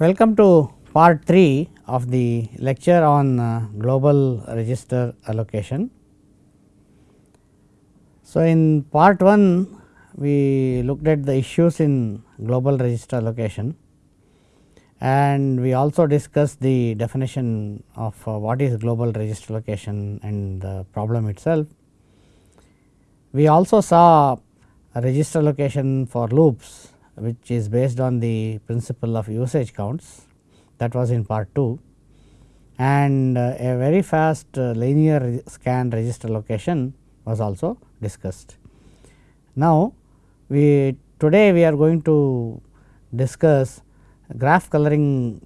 Welcome to part 3 of the lecture on uh, global register allocation. So, in part 1 we looked at the issues in global register allocation and we also discussed the definition of uh, what is global register allocation and the problem itself. We also saw register allocation for loops which is based on the principle of usage counts that was in part 2 and uh, a very fast uh, linear scan register allocation was also discussed. Now, we today we are going to discuss graph coloring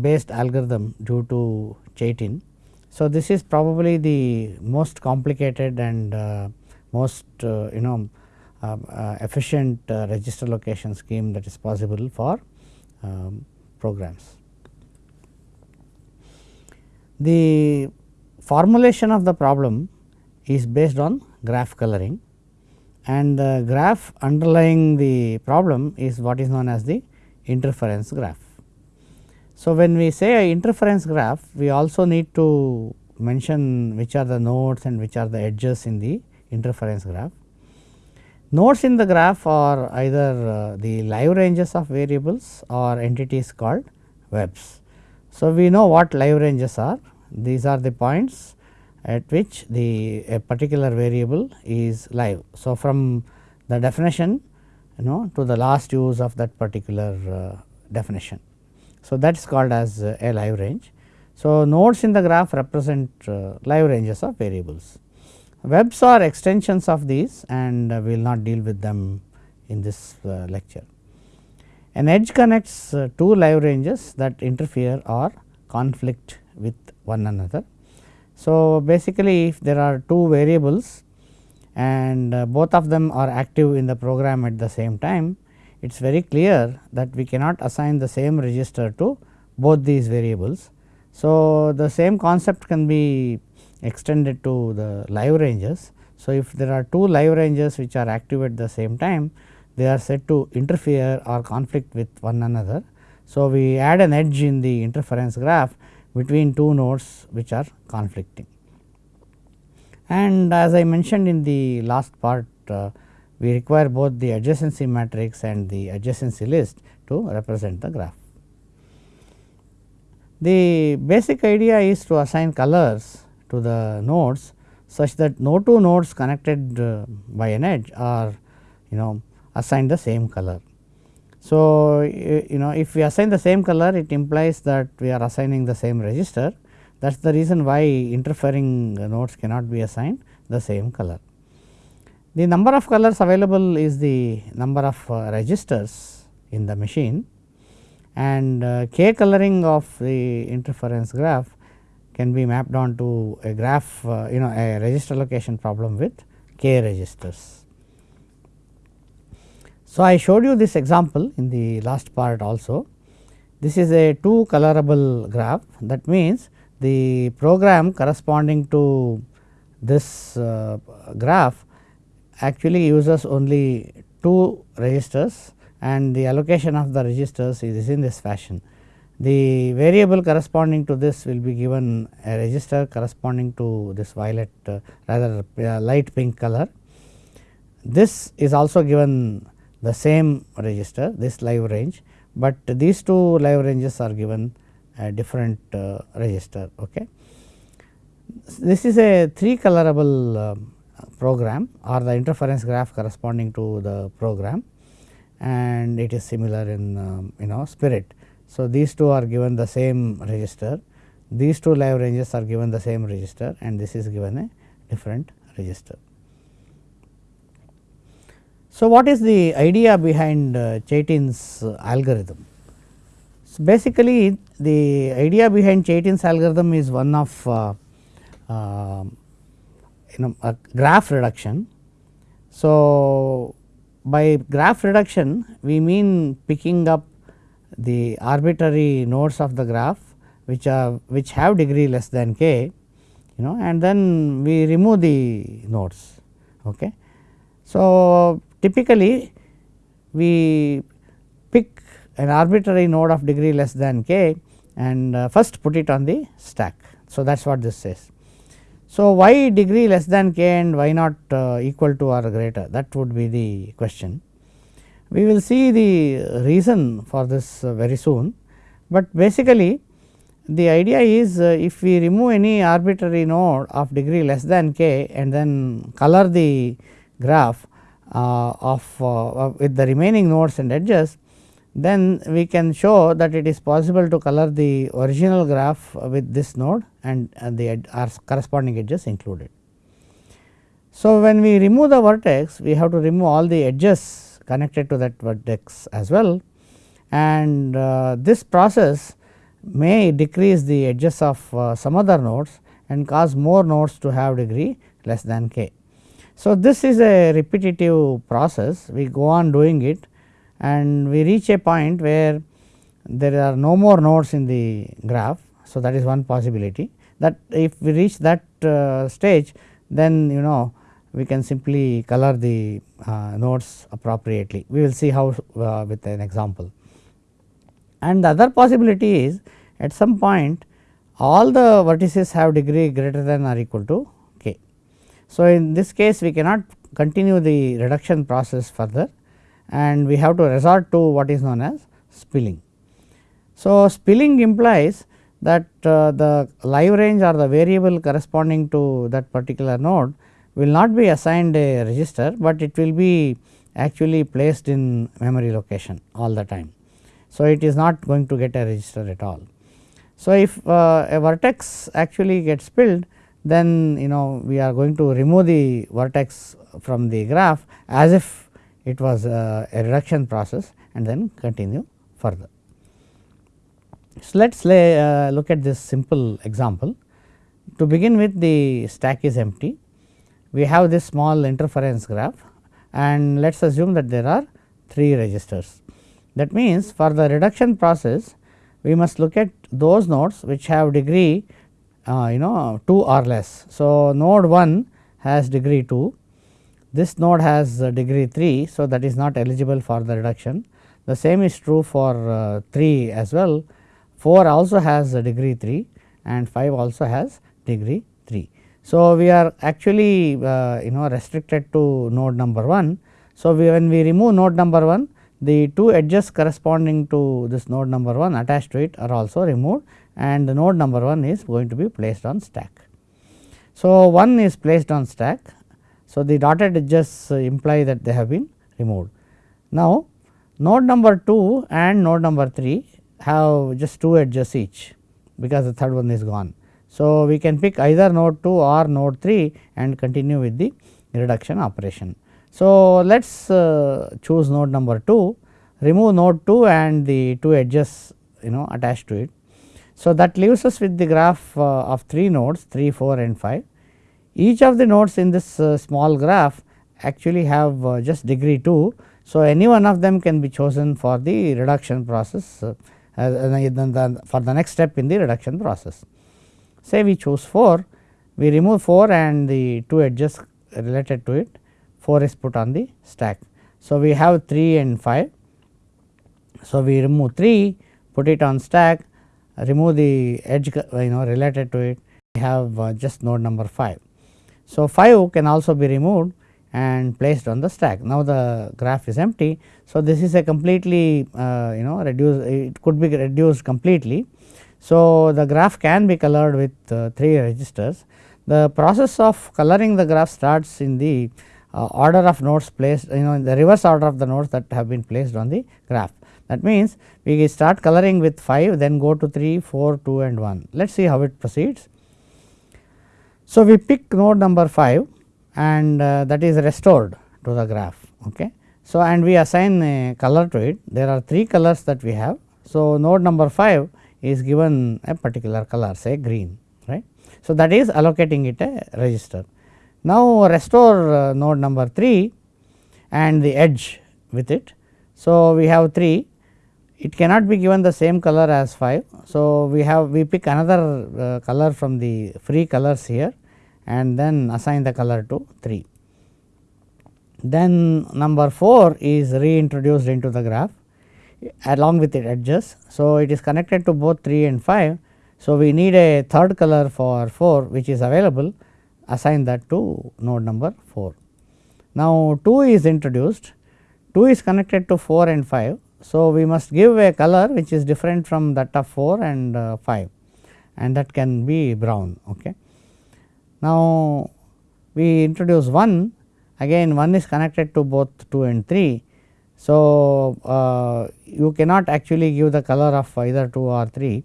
based algorithm due to Chaitin. So, this is probably the most complicated and uh, most uh, you know efficient uh, register allocation scheme that is possible for um, programs. The formulation of the problem is based on graph coloring and the graph underlying the problem is what is known as the interference graph. So, when we say interference graph we also need to mention which are the nodes and which are the edges in the interference graph. Nodes in the graph are either uh, the live ranges of variables or entities called webs. So, we know what live ranges are these are the points at which the a particular variable is live. So, from the definition you know to the last use of that particular uh, definition. So, that is called as a live range. So, nodes in the graph represent uh, live ranges of variables. Webs are extensions of these and uh, we will not deal with them in this uh, lecture. An edge connects uh, two live ranges that interfere or conflict with one another. So, basically if there are two variables and both of them are active in the program at the same time, it is very clear that we cannot assign the same register to both these variables. So, the same concept can be extended to the live ranges. So, if there are two live ranges which are active at the same time, they are said to interfere or conflict with one another. So, we add an edge in the interference graph between two nodes which are conflicting. And as I mentioned in the last part, uh, we require both the adjacency matrix and the adjacency list to represent the graph. The basic idea is to assign colors to the nodes such that no two nodes connected uh, by an edge are you know assigned the same color. So, you know if we assign the same color it implies that we are assigning the same register that is the reason why interfering nodes cannot be assigned the same color. The number of colors available is the number of uh, registers in the machine and uh, k coloring of the interference graph can be mapped onto a graph uh, you know a register allocation problem with k registers. So, I showed you this example in the last part also. This is a two colorable graph that means the program corresponding to this uh, graph actually uses only two registers and the allocation of the registers is in this fashion. The variable corresponding to this will be given a register corresponding to this violet uh, rather uh, light pink color. This is also given the same register this live range, but these two live ranges are given a different uh, register. Okay. This is a three colorable uh, program or the interference graph corresponding to the program and it is similar in um, you know spirit. So, these two are given the same register, these two live ranges are given the same register and this is given a different register. So, what is the idea behind uh, Chaitin's algorithm? So, basically the idea behind Chaitin's algorithm is one of uh, uh, you know a graph reduction. So, by graph reduction we mean picking up the arbitrary nodes of the graph which are which have degree less than k you know and then we remove the nodes. Okay. So, typically we pick an arbitrary node of degree less than k and uh, first put it on the stack. So, that is what this says. So, why degree less than k and why not uh, equal to or greater that would be the question. We will see the reason for this uh, very soon, but basically the idea is uh, if we remove any arbitrary node of degree less than k and then color the graph uh, of uh, with the remaining nodes and edges then we can show that it is possible to color the original graph with this node and the corresponding edges included. So, when we remove the vertex we have to remove all the edges connected to that vertex as well and uh, this process may decrease the edges of uh, some other nodes and cause more nodes to have degree less than k. So, this is a repetitive process we go on doing it and we reach a point where there are no more nodes in the graph. So, that is one possibility that if we reach that uh, stage then you know we can simply color the uh, nodes appropriately. We will see how uh, with an example. And the other possibility is at some point all the vertices have degree greater than or equal to k. So, in this case we cannot continue the reduction process further and we have to resort to what is known as spilling. So, spilling implies that uh, the live range or the variable corresponding to that particular node will not be assigned a register, but it will be actually placed in memory location all the time. So, it is not going to get a register at all. So, if uh, a vertex actually gets spilled then you know we are going to remove the vertex from the graph as if it was a, a reduction process and then continue further. So, let us uh, look at this simple example. To begin with the stack is empty, we have this small interference graph and let us assume that there are 3 registers. That means, for the reduction process we must look at those nodes which have degree uh, you know 2 or less. So, node 1 has degree 2 this node has degree 3. So, that is not eligible for the reduction. The same is true for uh, 3 as well. 4 also has degree 3 and 5 also has degree 3. So, we are actually uh, you know restricted to node number 1. So, we when we remove node number 1 the two edges corresponding to this node number 1 attached to it are also removed and the node number 1 is going to be placed on stack. So, 1 is placed on stack so, the dotted edges imply that they have been removed. Now, node number 2 and node number 3 have just 2 edges each because the third one is gone. So, we can pick either node 2 or node 3 and continue with the reduction operation. So, let us uh, choose node number 2, remove node 2 and the 2 edges you know attached to it. So, that leaves us with the graph uh, of 3 nodes 3, 4 and 5 each of the nodes in this uh, small graph actually have uh, just degree 2. So, any one of them can be chosen for the reduction process uh, for the next step in the reduction process. Say we choose 4, we remove 4 and the 2 edges related to it 4 is put on the stack. So, we have 3 and 5. So, we remove 3 put it on stack remove the edge you know related to it we have uh, just node number 5. So, 5 can also be removed and placed on the stack. Now, the graph is empty. So, this is a completely uh, you know reduced it could be reduced completely. So, the graph can be colored with uh, 3 registers. The process of coloring the graph starts in the uh, order of nodes placed you know in the reverse order of the nodes that have been placed on the graph. That means, we start coloring with 5 then go to 3, 4, 2 and 1. Let us see how it proceeds. So, we pick node number 5 and uh, that is restored to the graph. Okay. So, and we assign a color to it there are 3 colors that we have. So, node number 5 is given a particular color say green right. So, that is allocating it a register. Now, restore uh, node number 3 and the edge with it. So, we have 3 it cannot be given the same color as 5. So, we have we pick another uh, color from the free colors here and then assign the color to 3. Then number 4 is reintroduced into the graph. Along with its edges. So, it is connected to both 3 and 5. So, we need a third color for 4 which is available assign that to node number 4. Now, 2 is introduced 2 is connected to 4 and 5. So, we must give a color which is different from that of 4 and uh, 5 and that can be brown. Okay. Now, we introduce 1 again 1 is connected to both 2 and 3. So, uh, you cannot actually give the color of either 2 or 3,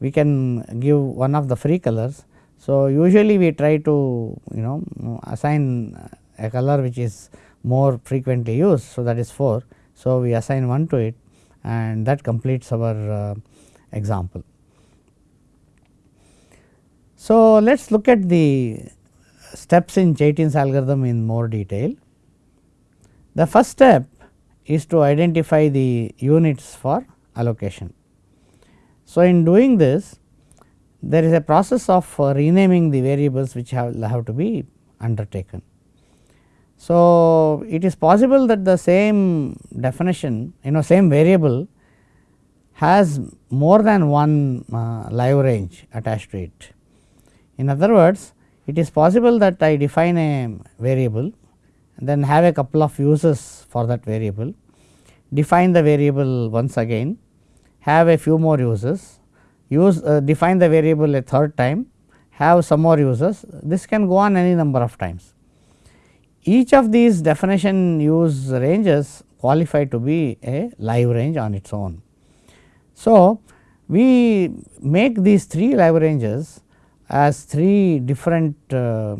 we can give one of the free colors. So, usually we try to you know assign a color which is more frequently used. So, that is 4. So, we assign 1 to it and that completes our uh, example. So, let us look at the steps in Chaitin's algorithm in more detail. The first step is to identify the units for allocation. So, in doing this there is a process of uh, renaming the variables which have, have to be undertaken. So, it is possible that the same definition you know same variable has more than one uh, live range attached to it. In other words, it is possible that I define a variable then have a couple of uses for that variable, define the variable once again, have a few more uses, use uh, define the variable a third time, have some more uses, this can go on any number of times. Each of these definition use ranges qualify to be a live range on its own. So, we make these three live ranges as three different uh,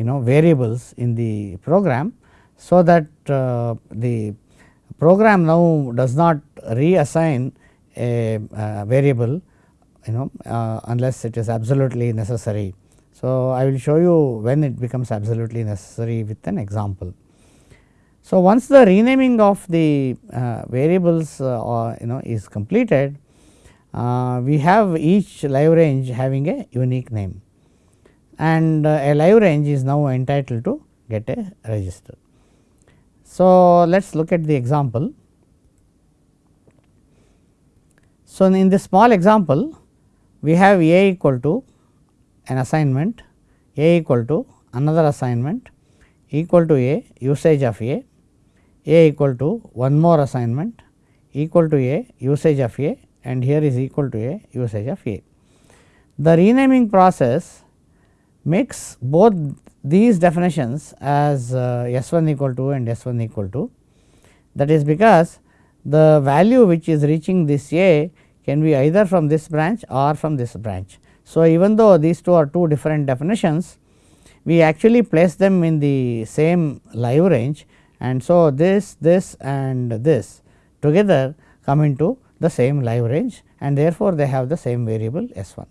you know variables in the program. So, that uh, the program now does not reassign a, variable you know uh, unless it is absolutely necessary. So, I will show you when it becomes absolutely necessary with an example. So, once the renaming of the uh, variables uh, you know is completed uh, we have each live range having a unique name and uh, a live range is now entitled to get a register. So, let us look at the example. So, in this small example we have a equal to an assignment, a equal to another assignment equal to a usage of a, a equal to one more assignment equal to a usage of a and here is equal to a usage of a. The renaming process makes both these definitions as uh, S 1 equal to and S 1 equal to that is because the value which is reaching this A can be either from this branch or from this branch. So, even though these two are two different definitions we actually place them in the same live range and so this this and this together come into the same live range and therefore, they have the same variable S 1.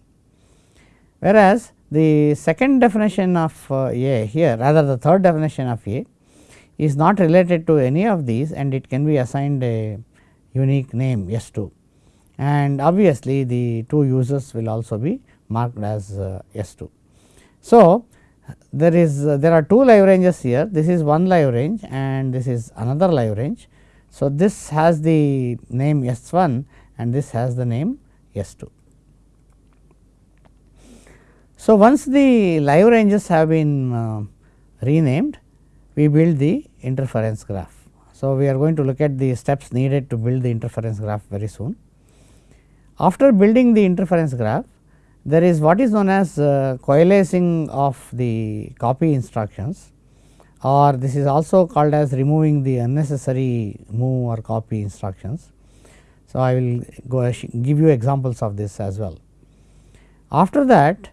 Whereas, the second definition of uh, A here rather the third definition of A is not related to any of these and it can be assigned a unique name S 2 and obviously, the two users will also be marked as uh, S 2. So, there is uh, there are two live ranges here this is one live range and this is another live range so, this has the name S 1 and this has the name S 2. So, once the live ranges have been uh, renamed, we build the interference graph. So, we are going to look at the steps needed to build the interference graph very soon. After building the interference graph, there is what is known as uh, coalescing of the copy instructions or this is also called as removing the unnecessary move or copy instructions. So, I will go give you examples of this as well. After that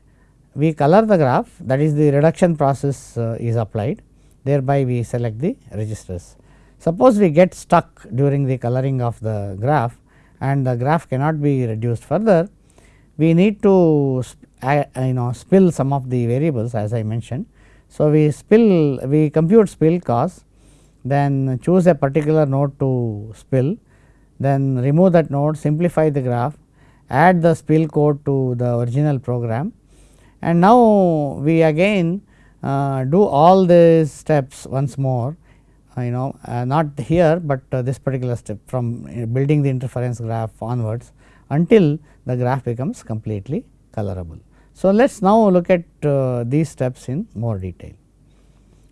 we color the graph that is the reduction process uh, is applied. Thereby we select the registers. Suppose we get stuck during the coloring of the graph and the graph cannot be reduced further. We need to you know spill some of the variables as I mentioned. So, we spill we compute spill cost then choose a particular node to spill then remove that node simplify the graph add the spill code to the original program and now we again uh, do all these steps once more you know uh, not here, but uh, this particular step from uh, building the interference graph onwards until the graph becomes completely colorable. So, let us now look at uh, these steps in more detail.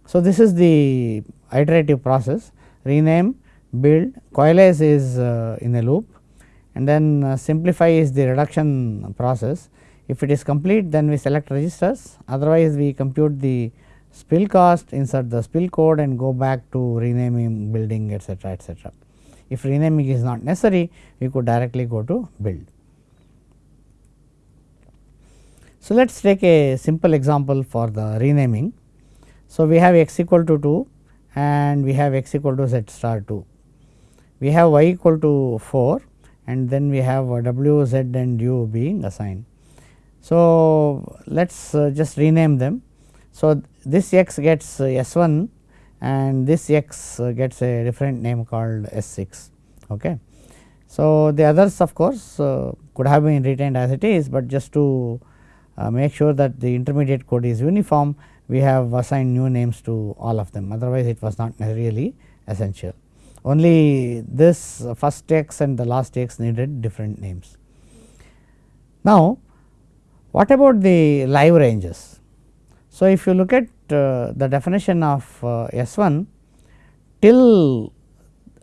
So, this is the iterative process rename, build, coalesce is uh, in a loop and then simplify is the reduction process. If it is complete then we select registers otherwise we compute the spill cost, insert the spill code and go back to renaming, building etcetera etcetera. If renaming is not necessary, we could directly go to build. So, let us take a simple example for the renaming. So, we have x equal to 2 and we have x equal to z star 2. We have y equal to 4 and then we have w, z and u being assigned. So, let us uh, just rename them. So, this x gets uh, S 1 and this x uh, gets a different name called S 6. Okay. So, the others of course, uh, could have been retained as it is, but just to uh, make sure that the intermediate code is uniform we have assigned new names to all of them otherwise it was not really essential. Only this first x and the last x needed different names. Now, what about the live ranges? So, if you look at uh, the definition of uh, S 1 till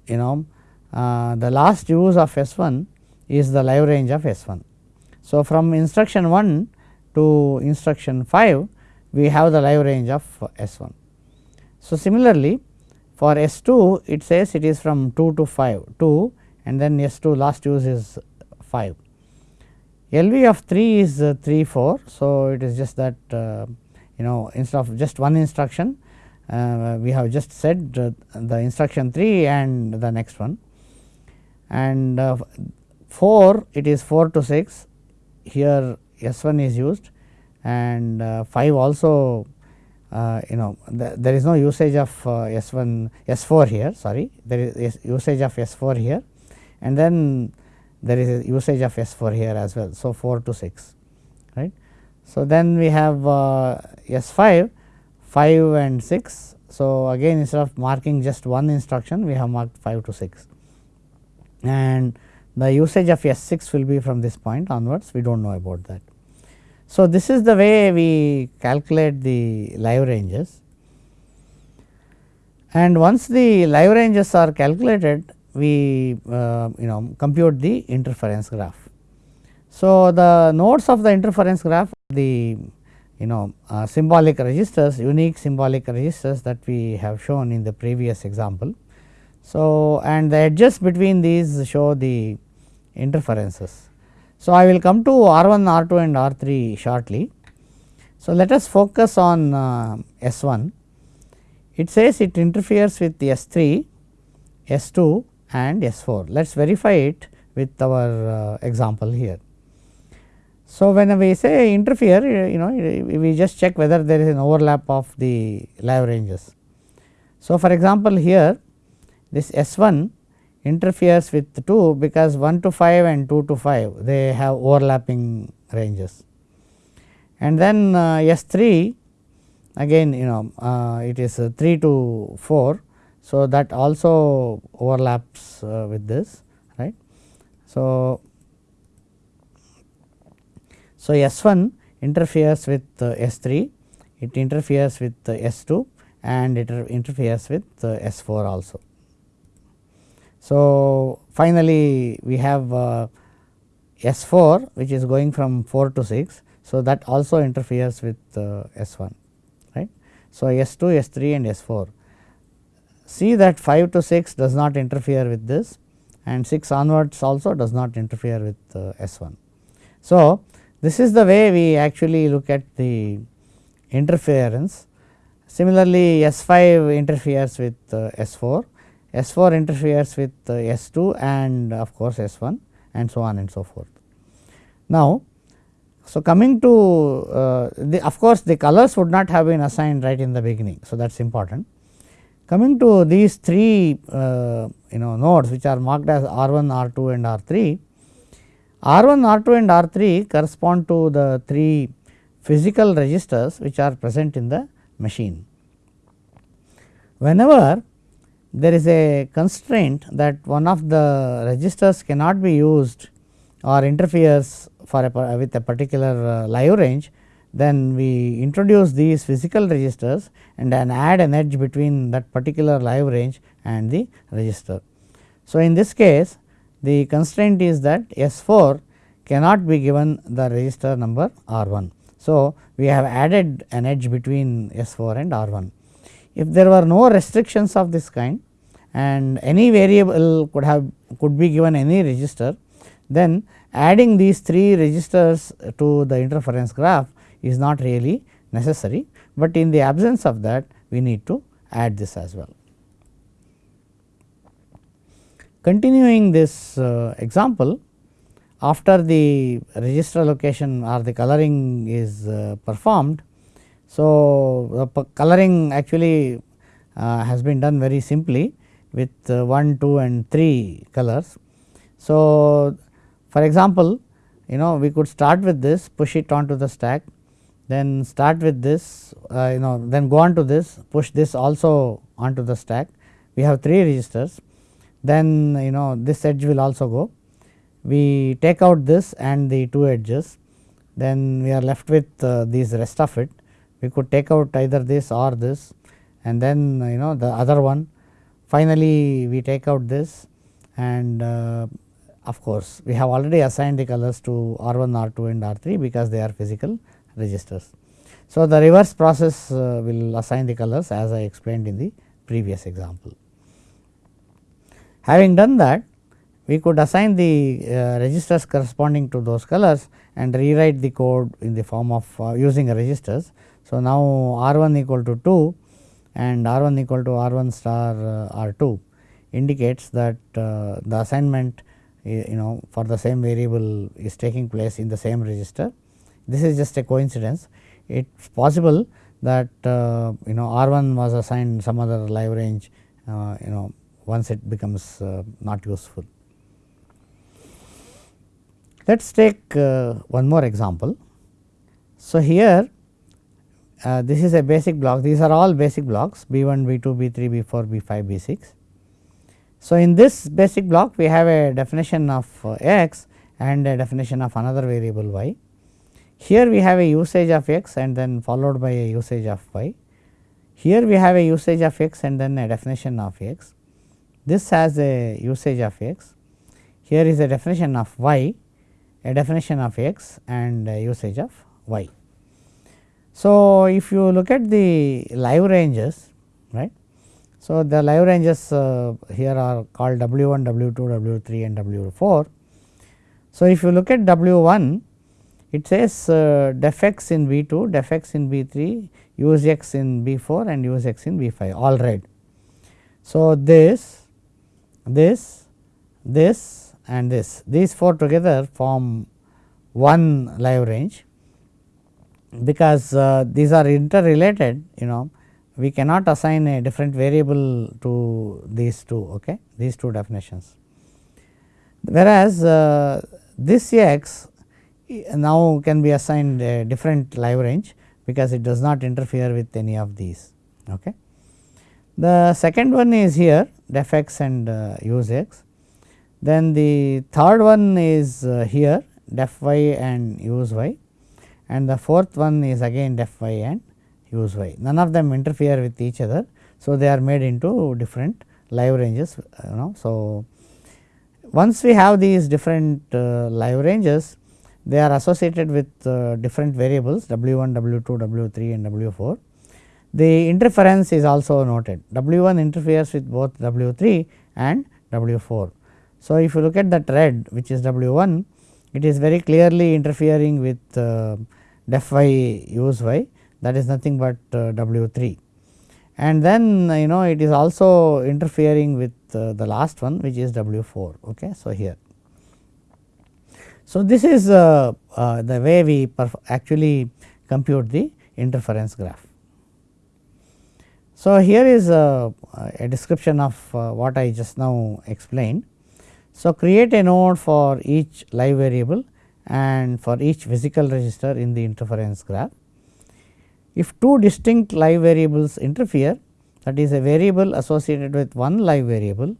you know uh, the last use of S 1 is the live range of S 1. So, from instruction 1 to instruction 5 we have the live range of S 1. So, similarly for S 2 it says it is from 2 to 5 2 and then S 2 last use is 5. LV of 3 is uh, 3 4. So, it is just that uh, you know instead of just one instruction uh, we have just said uh, the instruction 3 and the next one. And uh, 4 it is 4 to 6 here S 1 is used. And uh, 5 also you know the, there is no usage of S 1 S 4 here. Sorry. There is usage of S 4 here. And then there is a usage of S 4 here as well. So, 4 to 6 right. So, then we have uh, S 5 5 and 6. So, again instead of marking just one instruction we have marked 5 to 6 and the usage of S 6 will be from this point onwards we do not know about that. So, this is the way we calculate the live ranges and once the live ranges are calculated we uh, you know compute the interference graph. So, the nodes of the interference graph the you know uh, symbolic registers unique symbolic registers that we have shown in the previous example. So, and the edges between these show the interferences. So, I will come to R 1, R 2 and R 3 shortly. So, let us focus on uh, S 1. It says it interferes with S 3, S 2 and S 4. Let us verify it with our uh, example here. So, when we say interfere you know we just check whether there is an overlap of the live ranges. So, for example, here this S 1 interferes with 2 because 1 to 5 and 2 to 5 they have overlapping ranges. And then uh, S 3 again you know uh, it is uh, 3 to 4. So, that also overlaps uh, with this right. So, so S 1 interferes with uh, S 3 it interferes with uh, S 2 and it interferes with S 4 also. So, finally, we have uh, S 4 which is going from 4 to 6. So, that also interferes with uh, S 1 right. So, S 2, S 3 and S 4 see that 5 to 6 does not interfere with this and 6 onwards also does not interfere with uh, S 1. So, this is the way we actually look at the interference. Similarly, S 5 interferes with uh, S 4 S 4 interferes with uh, S 2 and of course, S 1 and so on and so forth. Now, so coming to uh, the of course, the colors would not have been assigned right in the beginning. So, that is important. Coming to these three uh, you know nodes which are marked as R 1, R 2 and R 3. R 1, R 2 and R 3 correspond to the three physical registers which are present in the machine. Whenever there is a constraint that one of the registers cannot be used or interferes for a with a particular uh, live range, then we introduce these physical registers and then add an edge between that particular live range and the register. So, in this case the constraint is that S 4 cannot be given the register number R 1. So, we have added an edge between S 4 and R 1. If there were no restrictions of this kind and any variable could have could be given any register, then adding these 3 registers to the interference graph is not really necessary, but in the absence of that we need to add this as well. Continuing this uh, example, after the register allocation or the coloring is uh, performed, so, the coloring actually uh, has been done very simply with uh, 1, 2 and 3 colors. So, for example, you know we could start with this push it onto the stack then start with this uh, you know then go on to this push this also onto the stack. We have 3 registers. Then you know this edge will also go. We take out this and the 2 edges. Then we are left with uh, these rest of it. We could take out either this or this. And then you know the other one. Finally, we take out this. And uh, of course, we have already assigned the colors to R 1, R 2 and R 3 because they are physical registers. So, the reverse process uh, will assign the colors as I explained in the previous example. Having done that, we could assign the uh, registers corresponding to those colors and rewrite the code in the form of uh, using registers. So, now R 1 equal to 2 and R 1 equal to R 1 star uh, R 2 indicates that uh, the assignment you know for the same variable is taking place in the same register. This is just a coincidence. It is possible that uh, you know R 1 was assigned some other live range uh, you know once it becomes uh, not useful. Let us take uh, one more example. So, here uh, this is a basic block these are all basic blocks B 1, B 2, B 3, B 4, B 5, B 6. So, in this basic block we have a definition of uh, x and a definition of another variable y. Here we have a usage of x and then followed by a usage of y. Here we have a usage of x and then a definition of x. This has a usage of x. Here is a definition of y, a definition of x and usage of y. So, if you look at the live ranges right. So, the live ranges uh, here are called W 1, W 2, W 3 and W 4. So, if you look at W 1 it says uh, def x in B 2, def x in B 3, use x in B 4 and use x in B 5 all red. So, this, this, this and this these 4 together form one live range because uh, these are interrelated you know we cannot assign a different variable to these two okay these two definitions. Whereas, uh, this x now can be assigned a different live range because it does not interfere with any of these. Okay. The second one is here def x and uh, use x. Then the third one is uh, here def y and use y and the fourth one is again def y and use y. None of them interfere with each other. So, they are made into different live ranges you know. So, once we have these different uh, live ranges they are associated with uh, different variables w 1, w 2, w 3 and w 4. The interference is also noted w 1 interferes with both w 3 and w 4. So, if you look at that red which is w 1 it is very clearly interfering with uh, def y use y that is nothing but uh, W 3 and then you know it is also interfering with uh, the last one which is W 4. Okay. So, here. So, this is uh, uh the way we actually compute the interference graph. So, here is a, a description of uh, what I just now explained. So, create a node for each live variable and for each physical register in the interference graph. If two distinct live variables interfere, that is a variable associated with one live variable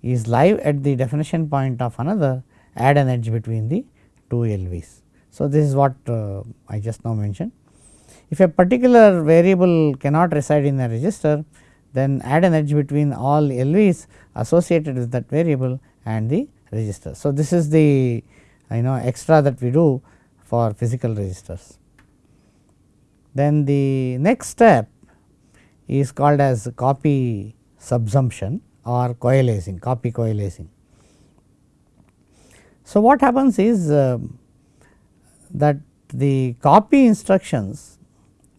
is live at the definition point of another add an edge between the two LVs. So, this is what uh, I just now mentioned. If a particular variable cannot reside in a register then add an edge between all LVs associated with that variable and the register. So, this is the you know extra that we do for physical registers. Then the next step is called as copy subsumption or coalescing copy coalescing. So, what happens is uh, that the copy instructions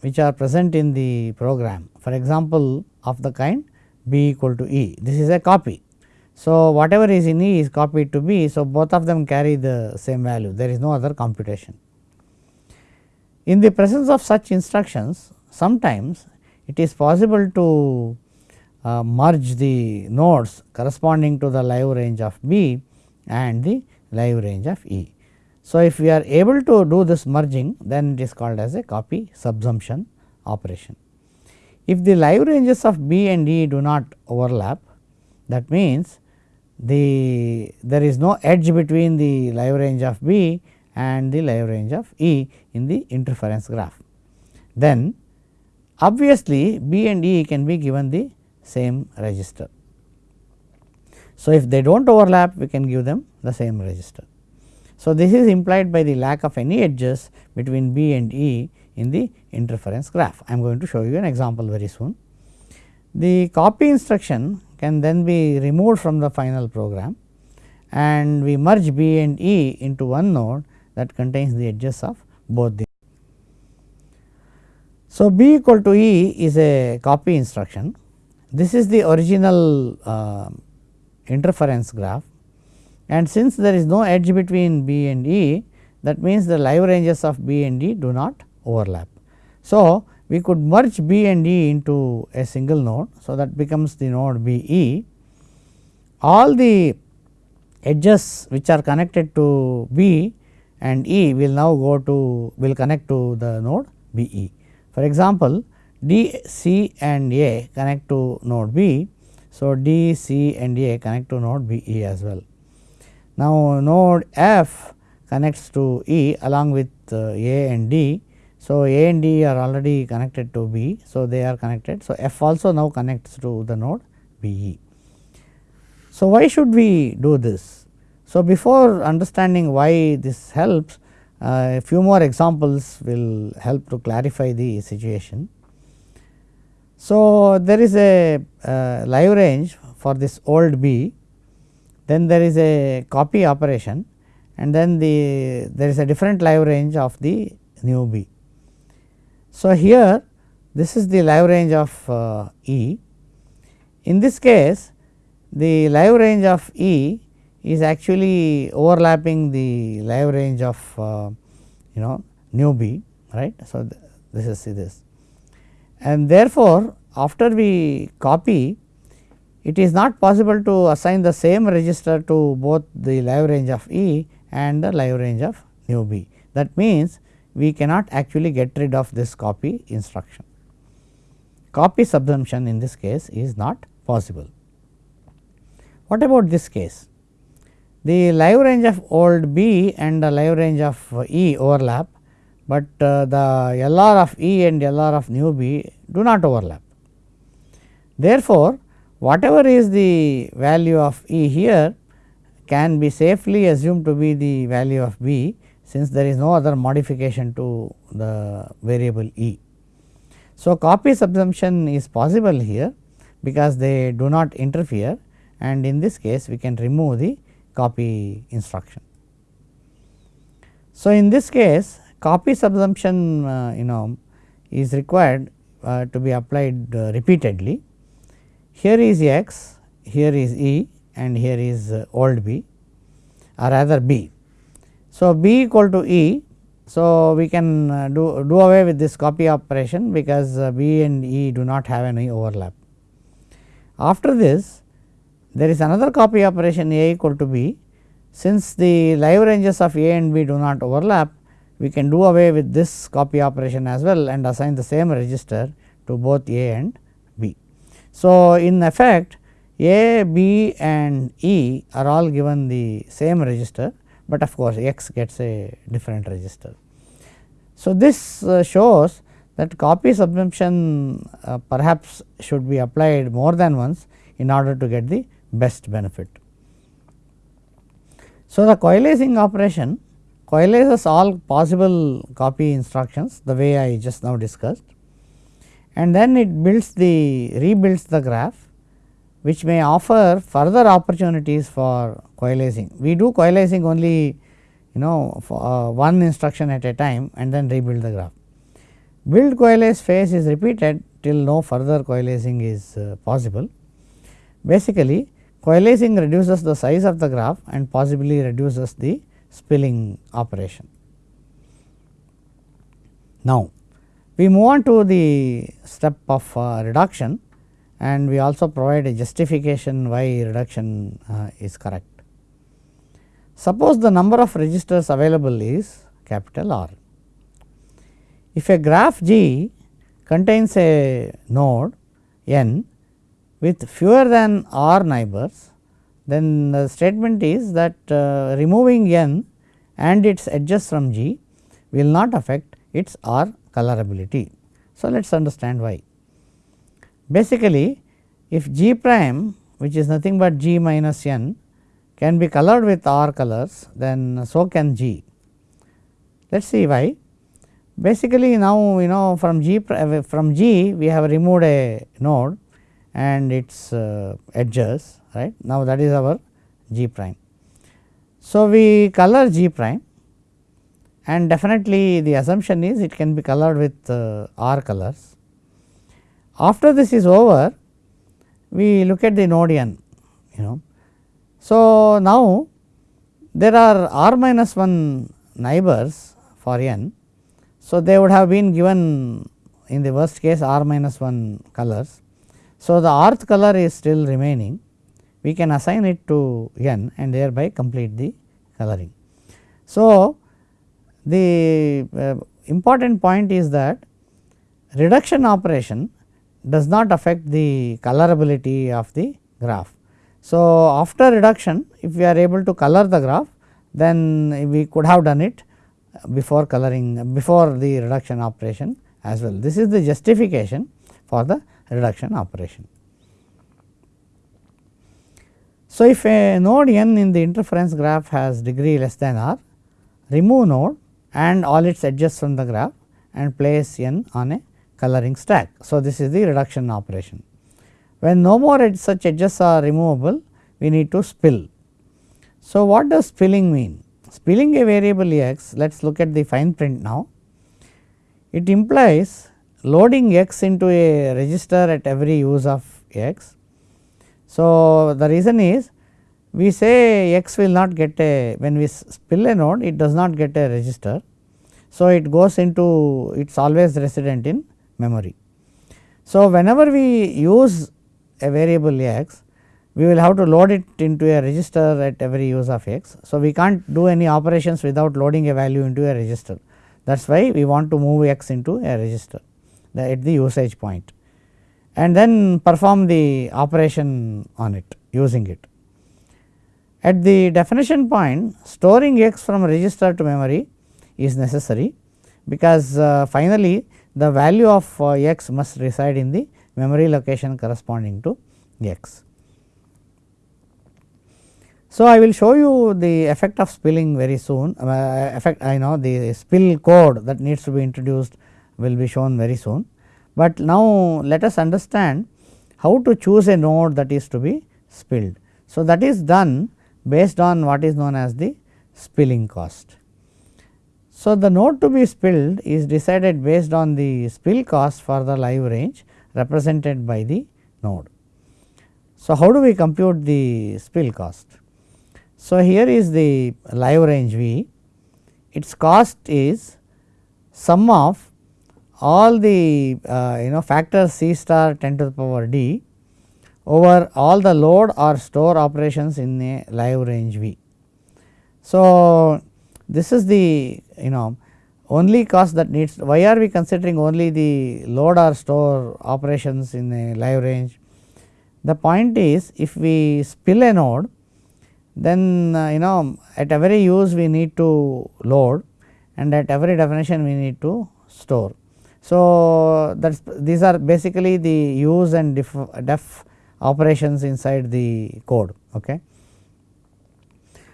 which are present in the program for example, of the kind b equal to e this is a copy. So, whatever is in e is copied to b. So, both of them carry the same value there is no other computation. In the presence of such instructions sometimes it is possible to uh, merge the nodes corresponding to the live range of b and the live range of e. So, if we are able to do this merging then it is called as a copy subsumption operation. If the live ranges of b and e do not overlap that means the there is no edge between the live range of b and the live range of e in the interference graph. Then obviously b and e can be given the same register. So, if they do not overlap we can give them the same register. So, this is implied by the lack of any edges between B and E in the interference graph. I am going to show you an example very soon. The copy instruction can then be removed from the final program and we merge B and E into one node that contains the edges of both the. So, B equal to E is a copy instruction. This is the original uh, interference graph and since there is no edge between B and E that means the live ranges of B and E do not overlap. So, we could merge B and E into a single node. So, that becomes the node B E. All the edges which are connected to B and E will now go to will connect to the node B E. For example, D C and A connect to node B. So, D C and A connect to node B E as well. Now, node F connects to E along with uh, A and D. So, A and D are already connected to B. So, they are connected. So, F also now connects to the node B E. So, why should we do this? So, before understanding why this helps uh, a few more examples will help to clarify the situation. So, there is a uh, live range for this old B then there is a copy operation and then the there is a different live range of the new B. So, here this is the live range of uh, E. In this case the live range of E is actually overlapping the live range of uh, you know new B right. So, th this is this and therefore, after we copy it is not possible to assign the same register to both the live range of E and the live range of new B. That means, we cannot actually get rid of this copy instruction. Copy subsumption in this case is not possible. What about this case? The live range of old B and the live range of E overlap, but uh, the LR of E and LR of new B do not overlap. Therefore, whatever is the value of E here can be safely assumed to be the value of B since there is no other modification to the variable E. So, copy subsumption is possible here because they do not interfere and in this case we can remove the copy instruction. So, in this case copy subsumption uh, you know is required uh, to be applied uh, repeatedly here is x, here is E and here is old B or rather B. So, B equal to E. So, we can do, do away with this copy operation because B and E do not have any overlap. After this there is another copy operation A equal to B. Since the live ranges of A and B do not overlap, we can do away with this copy operation as well and assign the same register to both A and B. So, in effect A, B and E are all given the same register, but of course, x gets a different register. So, this uh, shows that copy subsumption uh, perhaps should be applied more than once in order to get the best benefit. So, the coalescing operation coalesces all possible copy instructions the way I just now discussed and then it builds the rebuilds the graph which may offer further opportunities for coalescing. We do coalescing only you know uh, one instruction at a time and then rebuild the graph. Build coalesce phase is repeated till no further coalescing is uh, possible. Basically coalescing reduces the size of the graph and possibly reduces the spilling operation. Now, we move on to the step of uh, reduction and we also provide a justification why reduction uh, is correct. Suppose the number of registers available is capital R. If a graph G contains a node n with fewer than r neighbors, then the statement is that uh, removing n and its edges from G will not affect its R colorability. So, let us understand why. Basically, if G prime which is nothing but G minus n can be colored with R colors, then so can G. Let us see why. Basically now you know from G from G we have removed a node and its uh, edges right. Now that is our G prime. So we color G prime and definitely the assumption is it can be colored with uh, R colors. After this is over we look at the node n you know. So now there are R minus 1 neighbors for n so, they would have been given in the worst case r minus 1 colors. So, the rth color is still remaining we can assign it to n and thereby complete the coloring. So, the uh, important point is that reduction operation does not affect the colorability of the graph. So, after reduction if we are able to color the graph then we could have done it before coloring before the reduction operation as well. This is the justification for the reduction operation. So, if a node n in the interference graph has degree less than r, remove node and all its edges from the graph and place n on a coloring stack. So, this is the reduction operation. When no more ed such edges are removable, we need to spill. So, what does spilling mean? Spilling a variable x, let us look at the fine print now. It implies loading x into a register at every use of x. So, the reason is we say x will not get a when we spill a node it does not get a register. So, it goes into it is always resident in memory. So, whenever we use a variable x we will have to load it into a register at every use of x. So, we can't do any operations without loading a value into a register that is why we want to move x into a register at the usage point and then perform the operation on it using it. At the definition point storing x from register to memory is necessary because uh, finally, the value of uh, x must reside in the memory location corresponding to x. So, I will show you the effect of spilling very soon uh, effect I know the spill code that needs to be introduced will be shown very soon. But now let us understand how to choose a node that is to be spilled. So, that is done based on what is known as the spilling cost. So, the node to be spilled is decided based on the spill cost for the live range represented by the node. So, how do we compute the spill cost? So, here is the live range V, its cost is sum of all the uh, you know factors C star 10 to the power d over all the load or store operations in a live range V. So, this is the you know only cost that needs why are we considering only the load or store operations in a live range The point is if we spill a node then uh, you know at every use we need to load and at every definition we need to store. So, that these are basically the use and def, def operations inside the code. Okay.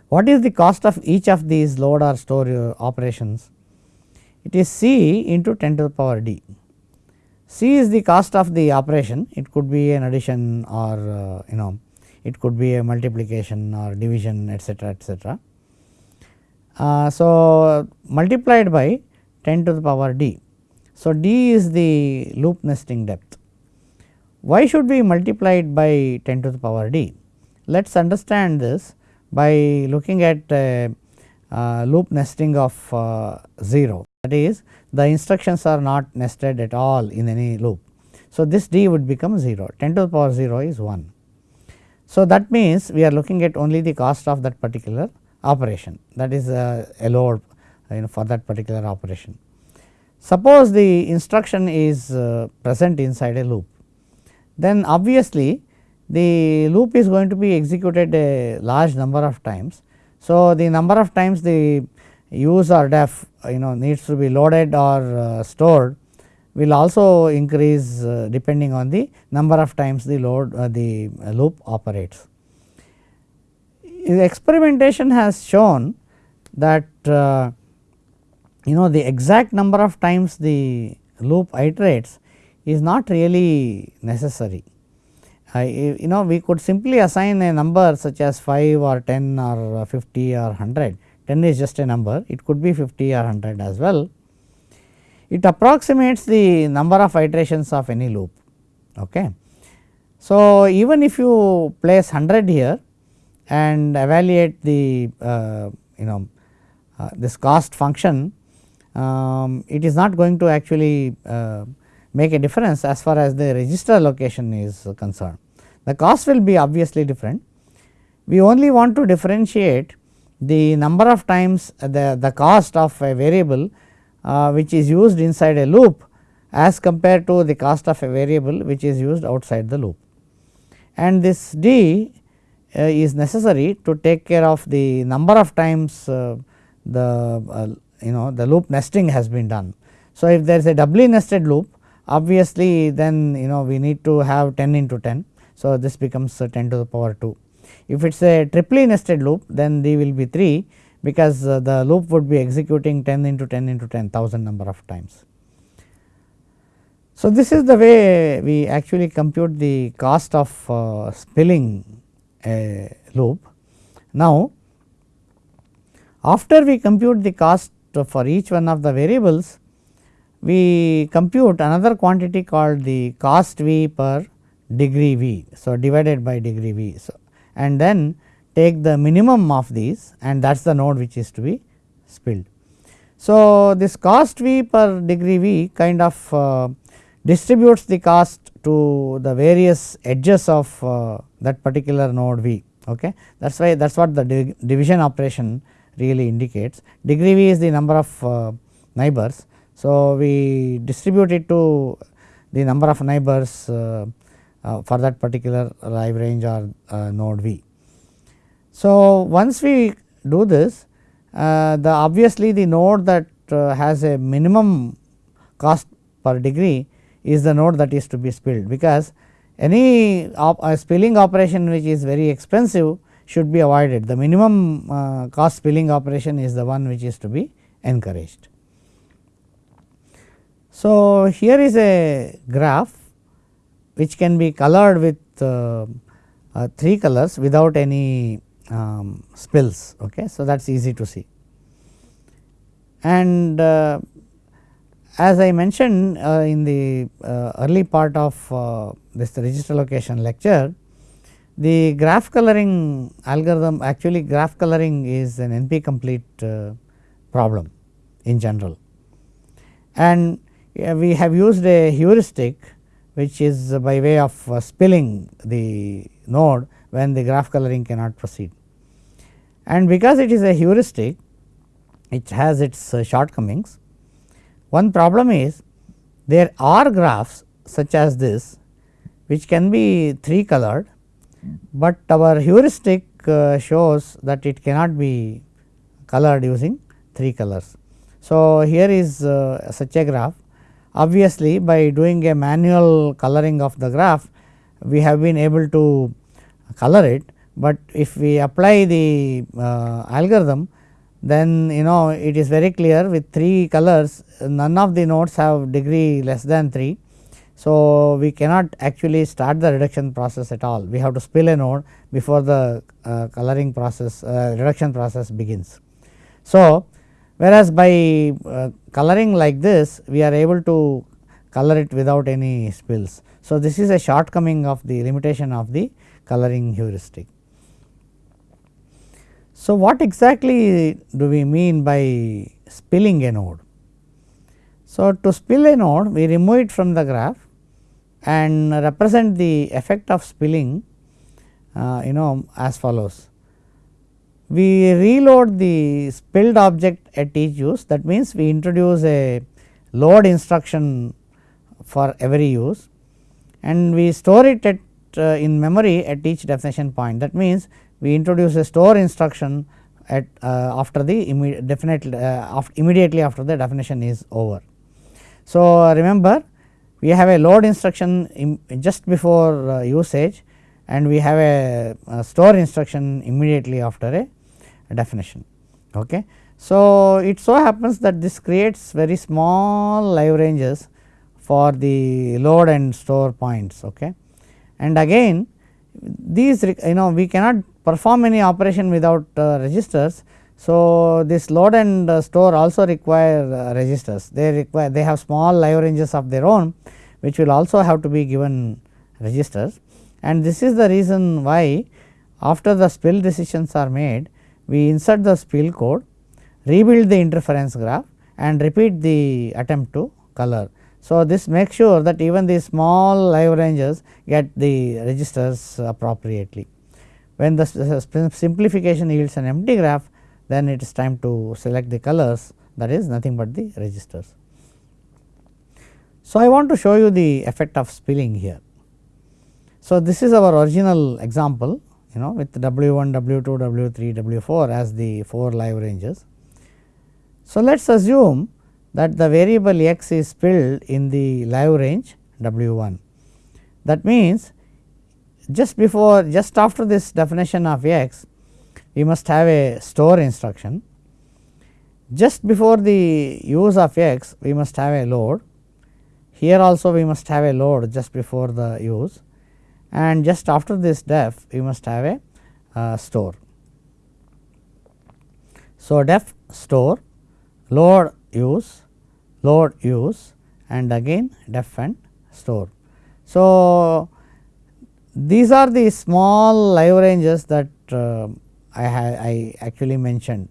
What is the cost of each of these load or store uh, operations? It is C into 10 to the power d. C is the cost of the operation, it could be an addition or uh, you know it could be a multiplication or division etcetera etcetera. Uh, so, multiplied by 10 to the power d. So, d is the loop nesting depth. Why should we multiply it by 10 to the power d? Let us understand this by looking at uh, uh, loop nesting of uh, 0 that is the instructions are not nested at all in any loop. So, this d would become 0 10 to the power 0 is 1. So, that means we are looking at only the cost of that particular operation that is uh, a load you know for that particular operation. Suppose the instruction is uh, present inside a loop then obviously the loop is going to be executed a large number of times. So, the number of times the use or def you know needs to be loaded or uh, stored will also increase uh, depending on the number of times the load uh, the loop operates. The experimentation has shown that uh, you know the exact number of times the loop iterates is not really necessary. Uh, you know we could simply assign a number such as 5 or 10 or 50 or 100 10 is just a number it could be 50 or 100 as well. It approximates the number of iterations of any loop. Okay. So, even if you place 100 here and evaluate the uh, you know uh, this cost function, um, it is not going to actually uh, make a difference as far as the register allocation is concerned. The cost will be obviously different. We only want to differentiate the number of times the, the cost of a variable uh, which is used inside a loop as compared to the cost of a variable which is used outside the loop. And this d uh, is necessary to take care of the number of times uh, the uh, you know the loop nesting has been done. So, if there is a doubly nested loop obviously then you know we need to have 10 into 10. So, this becomes 10 to the power 2. If it is a triply nested loop then d will be 3 because uh, the loop would be executing 10 into 10 into 10 thousand number of times. So, this is the way we actually compute the cost of uh, spilling a loop. Now, after we compute the cost for each one of the variables, we compute another quantity called the cost V per degree V. So, divided by degree V. So, and then take the minimum of these and that is the node which is to be spilled. So, this cost V per degree V kind of uh, distributes the cost to the various edges of uh, that particular node V. Okay. That is why that is what the division operation really indicates. Degree V is the number of uh, neighbors. So, we distribute it to the number of neighbors uh, uh, for that particular live range or uh, node V. So, once we do this uh, the obviously the node that uh, has a minimum cost per degree is the node that is to be spilled because any op spilling operation which is very expensive should be avoided the minimum uh, cost spilling operation is the one which is to be encouraged. So, here is a graph which can be colored with uh, uh, 3 colors without any um, spills. Okay. So, that is easy to see. And uh, as I mentioned uh, in the uh, early part of this register allocation lecture, the graph coloring algorithm actually graph coloring is an NP complete uh, problem in general. And we have used a heuristic which is by way of spilling the node when the graph coloring cannot proceed. And because it is a heuristic, it has its uh, shortcomings. One problem is there are graphs such as this which can be 3 colored, but our heuristic uh, shows that it cannot be colored using 3 colors. So, here is uh, such a graph obviously by doing a manual coloring of the graph we have been able to color it, but if we apply the uh, algorithm then you know it is very clear with 3 colors none of the nodes have degree less than 3. So, we cannot actually start the reduction process at all we have to spill a node before the uh, coloring process uh, reduction process begins. So, whereas by uh, coloring like this we are able to color it without any spills. So, this is a shortcoming of the limitation of the coloring heuristic. So, what exactly do we mean by spilling a node? So, to spill a node we remove it from the graph and represent the effect of spilling uh, you know as follows. We reload the spilled object at each use that means we introduce a load instruction for every use and we store it at uh, in memory at each definition point that means we introduce a store instruction at uh, after the immediate definitely uh, after immediately after the definition is over. So, remember we have a load instruction just before uh, usage and we have a, a, store instruction immediately after a, definition. Okay. So, it so happens that this creates very small live ranges for the load and store points. Okay. And again these you know we cannot perform any operation without uh, registers. So, this load and uh, store also require uh, registers they require they have small live ranges of their own which will also have to be given registers and this is the reason why after the spill decisions are made we insert the spill code rebuild the interference graph and repeat the attempt to color. So, this makes sure that even the small live ranges get the registers appropriately. When the simplification yields an empty graph then it is time to select the colors that is nothing but the registers. So, I want to show you the effect of spilling here. So, this is our original example you know with W 1, W 2, W 3, W 4 as the 4 live ranges. So, let us assume that the variable x is spilled in the live range W 1. That means, just before just after this definition of x we must have a store instruction. Just before the use of x we must have a load. Here also we must have a load just before the use and just after this def we must have a uh, store. So, def store load use load use and again def and store. So, these are the small live ranges that uh, I, I actually mentioned.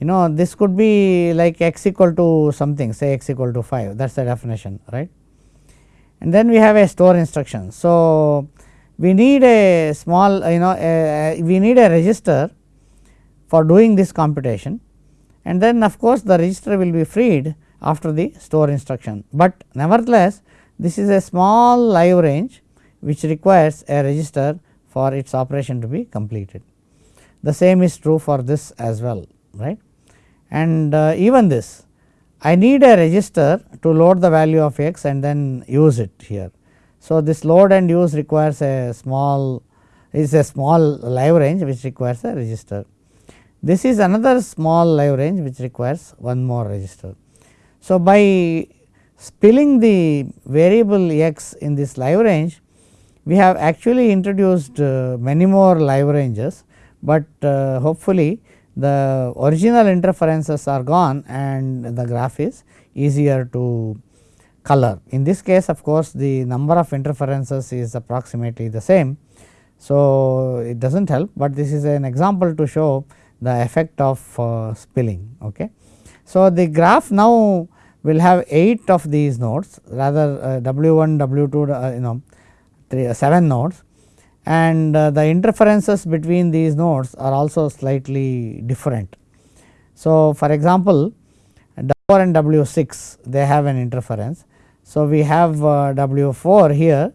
You know this could be like x equal to something say x equal to 5 that is the definition right. And then we have a store instruction. So, we need a small you know a, we need a register for doing this computation and then of course, the register will be freed after the store instruction, but nevertheless this is a small live range which requires a register for its operation to be completed. The same is true for this as well right and uh, even this I need a register to load the value of x and then use it here. So, this load and use requires a small is a small live range which requires a register. This is another small live range which requires one more register. So, by spilling the variable x in this live range we have actually introduced uh, many more live ranges, but uh, hopefully the original interferences are gone and the graph is easier to color. In this case of course, the number of interferences is approximately the same. So, it does not help, but this is an example to show the effect of uh, spilling. Okay. So, the graph now will have 8 of these nodes rather uh, W 1, W 2 uh, you know three, uh, 7 nodes and uh, the interferences between these nodes are also slightly different. So, for example, W 4 and W 6 they have an interference. So, we have uh, W 4 here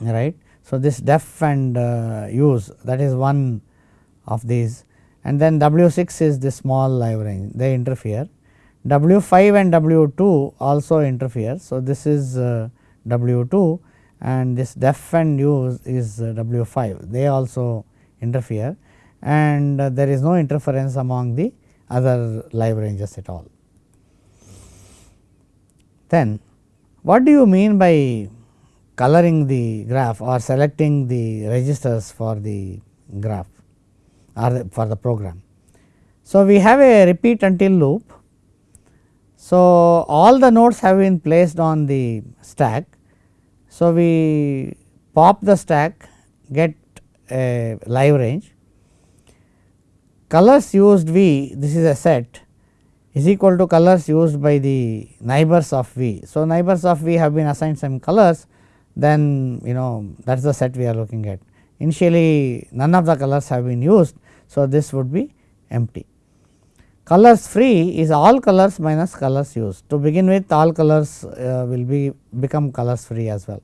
right. So, this def and uh, use that is one of these and then W 6 is the small live range they interfere. W 5 and W 2 also interfere. So, this is uh, W 2 and this def and use is uh, W 5 they also interfere and uh, there is no interference among the other live ranges at all. Then what do you mean by coloring the graph or selecting the registers for the graph or for the program? So, we have a repeat until loop. So, all the nodes have been placed on the stack. So, we pop the stack get a live range colors used V this is a set is equal to colors used by the neighbors of V. So, neighbors of V have been assigned some colors then you know that is the set we are looking at. Initially none of the colors have been used. So, this would be empty. Colors free is all colors minus colors used. To begin with all colors uh, will be become colors free as well.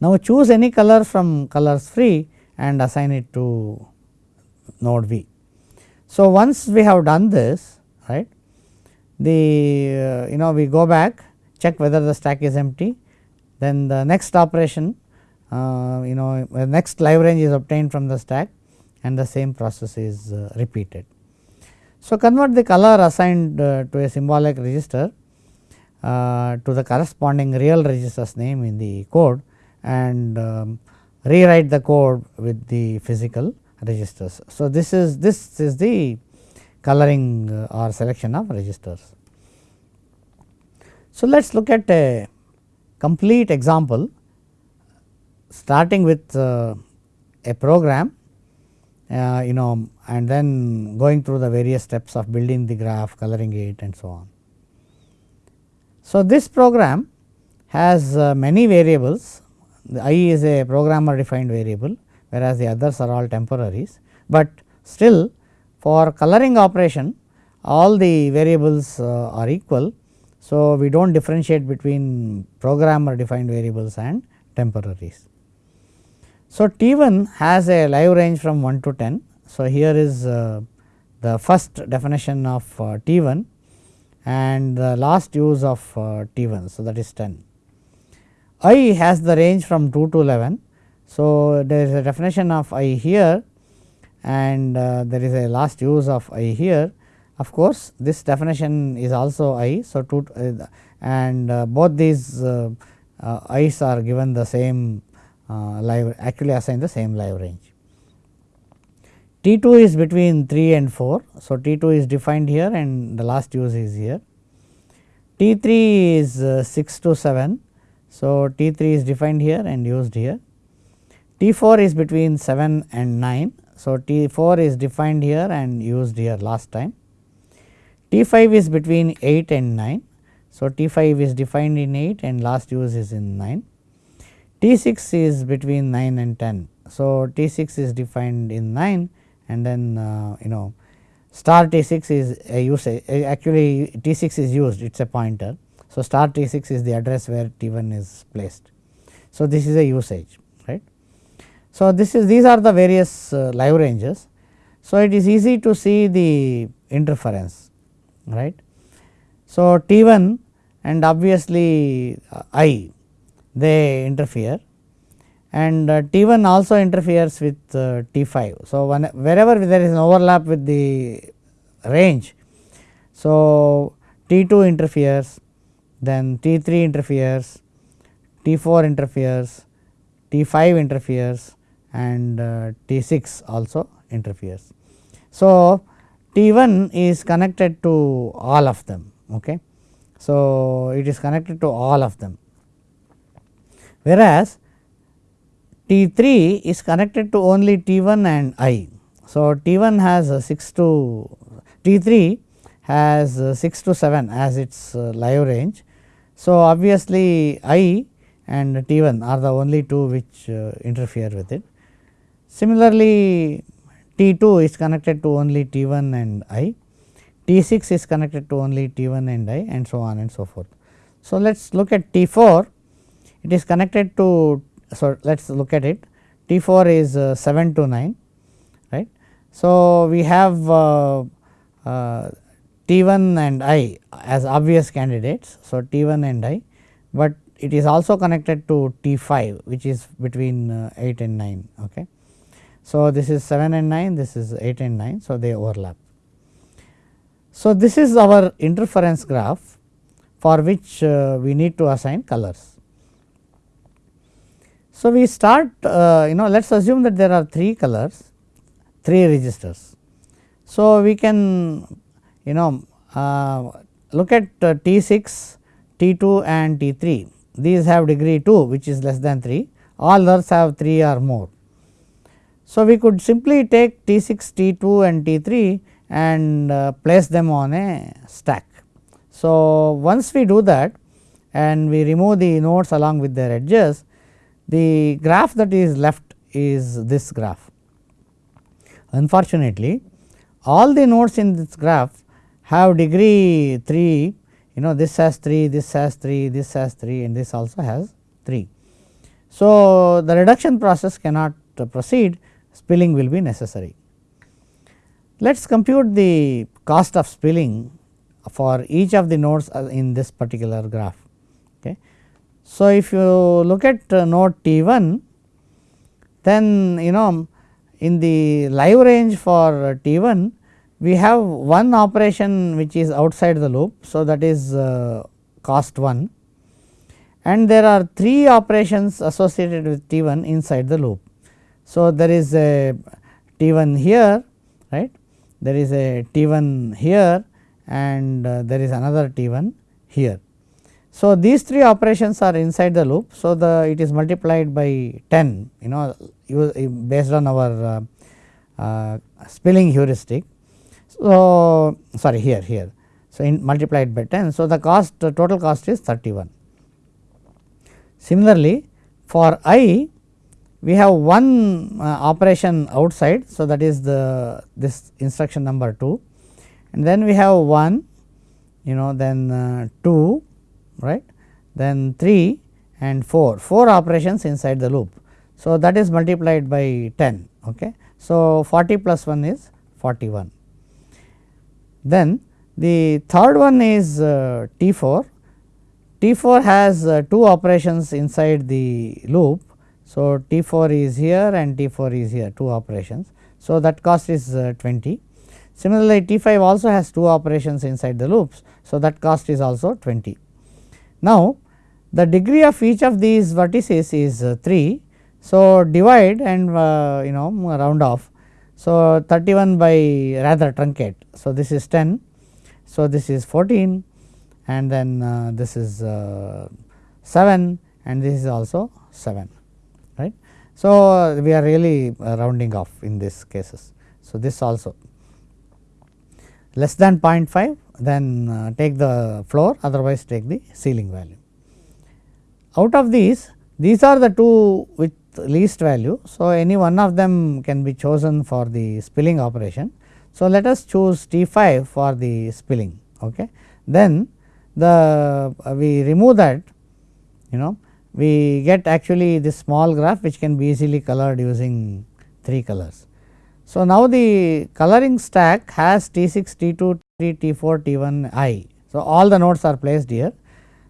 Now, choose any color from colors free and assign it to node V. So, once we have done this right the uh, you know we go back check whether the stack is empty then the next operation uh, you know next live range is obtained from the stack and the same process is uh, repeated. So, convert the color assigned uh, to a symbolic register uh, to the corresponding real register's name in the code and um, rewrite the code with the physical registers. So, this is this is the coloring uh, or selection of registers. So, let us look at a complete example starting with uh, a program uh, you know and then going through the various steps of building the graph, coloring it and so on. So, this program has uh, many variables the i is a programmer defined variable whereas the others are all temporaries, but still for coloring operation all the variables uh, are equal. So, we do not differentiate between programmer defined variables and temporaries. So, T 1 has a live range from 1 to 10. So, here is uh, the first definition of uh, T 1 and the last use of uh, T 1. So, that is 10. I has the range from 2 to 11 so, there is a definition of I here and there is a last use of I here. Of course, this definition is also I. So, two, uh, and both these i's are given the same live actually assigned the same live range. T 2 is between 3 and 4. So, T 2 is defined here and the last use is here. T 3 is uh, 6 to 7. So, T 3 is defined here and used here. T 4 is between 7 and 9. So, T 4 is defined here and used here last time. T 5 is between 8 and 9. So, T 5 is defined in 8 and last use is in 9. T 6 is between 9 and 10. So, T 6 is defined in 9 and then uh, you know star T 6 is a usage actually T 6 is used it is a pointer. So, star T 6 is the address where T 1 is placed. So, this is a usage right. So, this is these are the various uh, live ranges. So, it is easy to see the interference right. So, T 1 and obviously uh, I they interfere and uh, T 1 also interferes with uh, T 5. So, when, wherever there is an overlap with the range. So, T 2 interferes then T 3 interferes, T 4 interferes, T 5 interferes and uh, T 6 also interferes. So, T 1 is connected to all of them. Okay. So, it is connected to all of them whereas, T 3 is connected to only T 1 and I. So, T 1 has 6 to T 3 has 6 to 7 as its uh, live range. So, obviously, I and T 1 are the only two which uh, interfere with it. Similarly, T 2 is connected to only T 1 and I, T 6 is connected to only T 1 and I and so on and so forth. So, let us look at T 4 it is connected to so let us look at it T 4 is uh, 7 to 9 right. So, we have uh, uh, T 1 and I as obvious candidates. So, T 1 and I, but it is also connected to T 5 which is between uh, 8 and 9. Okay. So, this is 7 and 9 this is 8 and 9. So, they overlap. So, this is our interference graph for which we need to assign colors. So, we start uh, you know let us assume that there are 3 colors 3 registers. So, we can you know uh, look at uh, T 6, T 2 and T 3 these have degree 2 which is less than 3 all others have 3 or more. So, we could simply take T 6, T 2 and T 3 and uh, place them on a stack. So, once we do that and we remove the nodes along with their edges the graph that is left is this graph. Unfortunately, all the nodes in this graph have degree 3 you know this has 3, this has 3, this has 3 and this also has 3. So, the reduction process cannot proceed spilling will be necessary. Let us compute the cost of spilling for each of the nodes uh, in this particular graph. So, if you look at uh, node T 1 then you know in the live range for T 1 we have one operation which is outside the loop. So, that is uh, cost 1 and there are 3 operations associated with T 1 inside the loop. So, there is a T 1 here right there is a T 1 here and uh, there is another T 1 here. So, these three operations are inside the loop. So, the it is multiplied by 10 you know based on our uh, uh, spilling heuristic. So, sorry here here. So, in multiplied by 10. So, the cost uh, total cost is 31. Similarly, for i we have one uh, operation outside. So, that is the this instruction number 2 and then we have 1 you know then uh, 2 right then 3 and 4 4 operations inside the loop. So, that is multiplied by 10 okay. So, 40 plus 1 is 41. Then the third one is uh, T 4 T 4 has uh, 2 operations inside the loop. So, T 4 is here and T 4 is here 2 operations. So, that cost is uh, 20 Similarly, T 5 also has 2 operations inside the loops. So, that cost is also 20. Now, the degree of each of these vertices is uh, 3. So, divide and uh, you know round off. So, 31 by rather truncate. So, this is 10. So, this is 14 and then uh, this is uh, 7 and this is also 7 right. So, we are really uh, rounding off in these cases. So, this also less than 0.5 then uh, take the floor otherwise take the ceiling value. Out of these these are the two with least value. So, any one of them can be chosen for the spilling operation. So, let us choose T 5 for the spilling okay. Then the uh, we remove that you know we get actually this small graph which can be easily colored using 3 colors. So, now the coloring stack has T 6, T 2, T 3, T 4, T 1 I. So, all the nodes are placed here.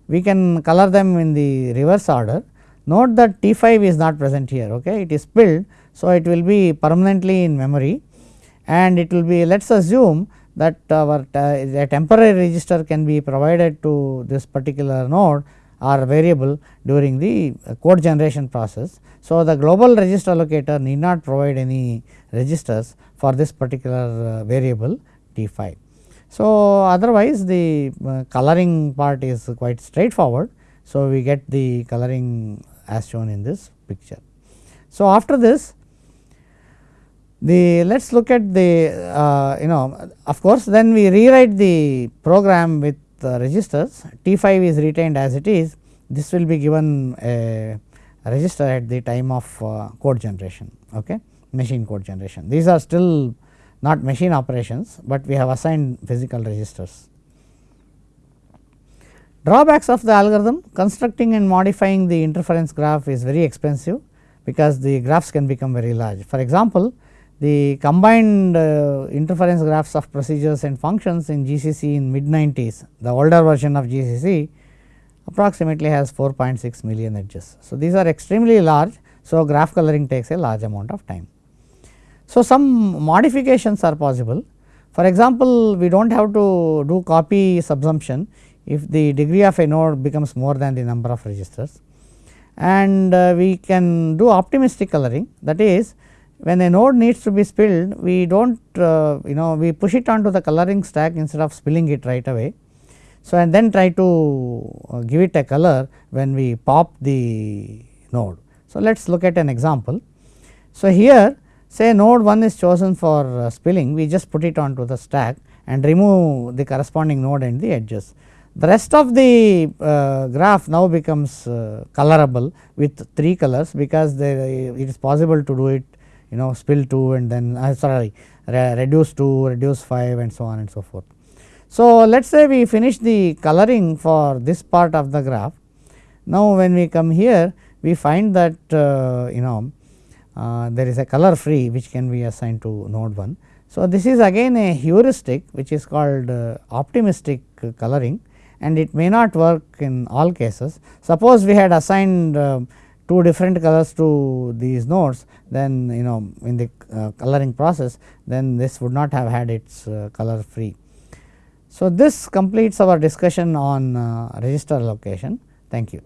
We can color them in the reverse order. Note that T 5 is not present here, okay. it is spilled. So, it will be permanently in memory and it will be let us assume that our uh, a temporary register can be provided to this particular node or variable during the code generation process. So, the global register allocator need not provide any registers for this particular uh, variable T 5. So, otherwise the uh, coloring part is quite straightforward. So, we get the coloring as shown in this picture. So, after this the let us look at the uh, you know of course, then we rewrite the program with uh, registers T 5 is retained as it is this will be given a register at the time of uh, code generation okay machine code generation. These are still not machine operations, but we have assigned physical registers. Drawbacks of the algorithm constructing and modifying the interference graph is very expensive because the graphs can become very large. For example, the combined uh, interference graphs of procedures and functions in GCC in mid 90s, the older version of GCC approximately has 4.6 million edges. So, these are extremely large. So, graph coloring takes a large amount of time. So, some modifications are possible. For example, we do not have to do copy subsumption if the degree of a node becomes more than the number of registers and uh, we can do optimistic coloring that is when a node needs to be spilled we do not uh, you know we push it onto the coloring stack instead of spilling it right away. So, and then try to uh, give it a color when we pop the node. So, let us look at an example. So, here say node 1 is chosen for uh, spilling we just put it onto the stack and remove the corresponding node and the edges. The rest of the uh, graph now becomes uh, colorable with 3 colors because it is possible to do it you know spill 2 and then uh, sorry re reduce 2, reduce 5 and so on and so forth. So, let us say we finish the coloring for this part of the graph. Now, when we come here we find that uh, you know uh, there is a color free which can be assigned to node 1. So, this is again a heuristic which is called uh, optimistic coloring and it may not work in all cases. Suppose we had assigned uh, two different colors to these nodes then you know in the uh, coloring process then this would not have had its uh, color free. So, this completes our discussion on uh, register allocation. Thank you.